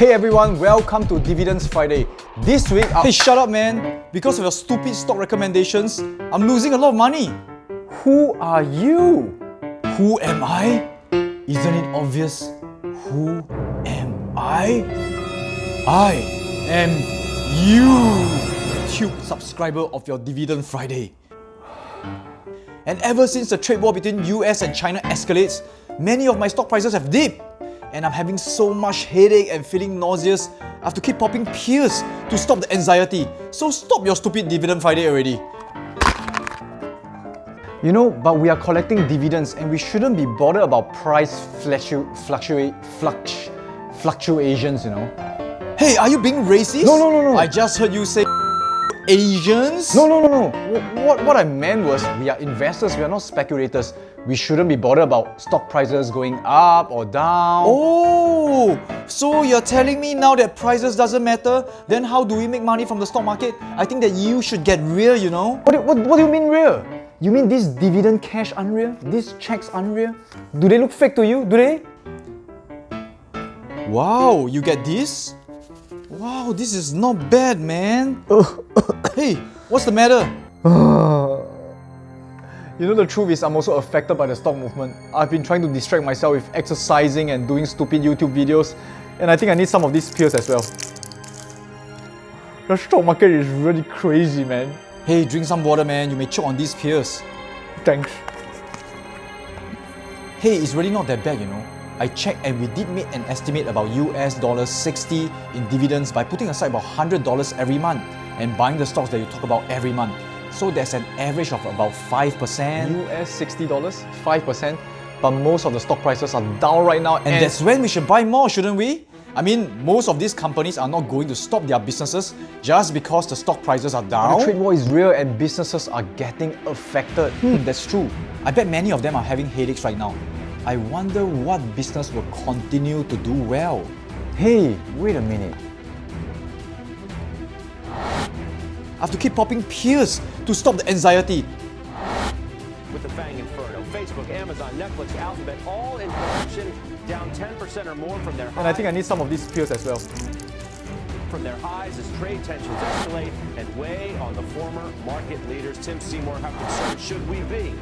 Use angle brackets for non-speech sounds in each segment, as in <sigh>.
Hey everyone, welcome to Dividends Friday. This week, I- hey shut up man! Because of your stupid stock recommendations, I'm losing a lot of money. Who are you? Who am I? Isn't it obvious? Who am I? I am you, tube subscriber of your Dividend Friday. And ever since the trade war between US and China escalates, many of my stock prices have dipped and I'm having so much headache and feeling nauseous. I have to keep popping pills to stop the anxiety. So stop your stupid dividend Friday already. You know, but we are collecting dividends and we shouldn't be bothered about price fluctu fluctuate fluctuations, you know. Hey, are you being racist? No, no, no, no. I just heard you say Asians? No, no, no, no. What, what I meant was we are investors, we are not speculators. We shouldn't be bothered about stock prices going up or down. Oh, so you're telling me now that prices doesn't matter? Then how do we make money from the stock market? I think that you should get real, you know? What, do- what, what do you mean real? You mean this dividend cash unreal? These checks unreal? Do they look fake to you? Do they? Wow, you get this? Wow, this is not bad, man. <laughs> Oh, hey, what's the matter? <sighs> You know the truth is I'm also affected by the stock movement. I've been trying to distract myself with exercising and doing stupid YouTube videos and I think I need some of these pills as well. The stock market is really crazy man. Hey, drink some water, man. You may choke on these pills. Thanks. Hey, it's really not that bad, you know. I checked and we did make an estimate about US dollars 60 in dividends by putting aside about $100 every month and buying the stocks that you talk about every month. So there's an average of about 5%. US $60, 5%, but most of the stock prices are down right now And that's when we should buy more, shouldn't we? I mean, most of these companies are not going to stop their businesses just because the stock prices are down. the trade war is real and businesses are getting affected. Hmm, that's true. I bet many of them are having headaches right now. I wonder what business will continue to do well. Hey, wait a minute. I have to keep popping pills to stop the anxiety. with the Fang Inferno. Facebook, Amazon, Netflix, Alphabet, all in production, down 10% or more from their And I think I need some of these pills as well. from their highs as trade tensions escalate and weigh on the former market leaders. Tim Seymour, how concerned should we be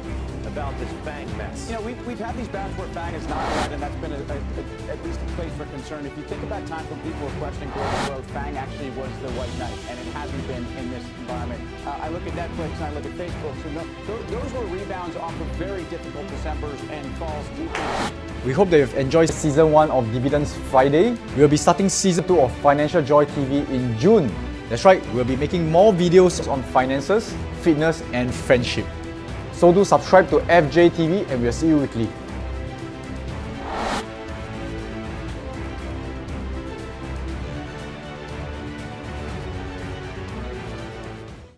about this Fang mess? You know, we've, we've had these bouts where FANG is not right, and that's been a, a, a, at least a place for concern. If you think about times when people were questioning global growth, FANG actually was the white knight, and it hasn't been in this environment. Uh, I look at Netflix and I look at Facebook, so no, those, those were rebounds off of very difficult Decembers and falls. We hope that you've enjoyed season 1 of Dividends Friday. We'll be starting season 2 of Financial Joy TV in June. That's right, we'll be making more videos on finances, fitness, and friendship. so do subscribe to FJ TV and we'll see you weekly.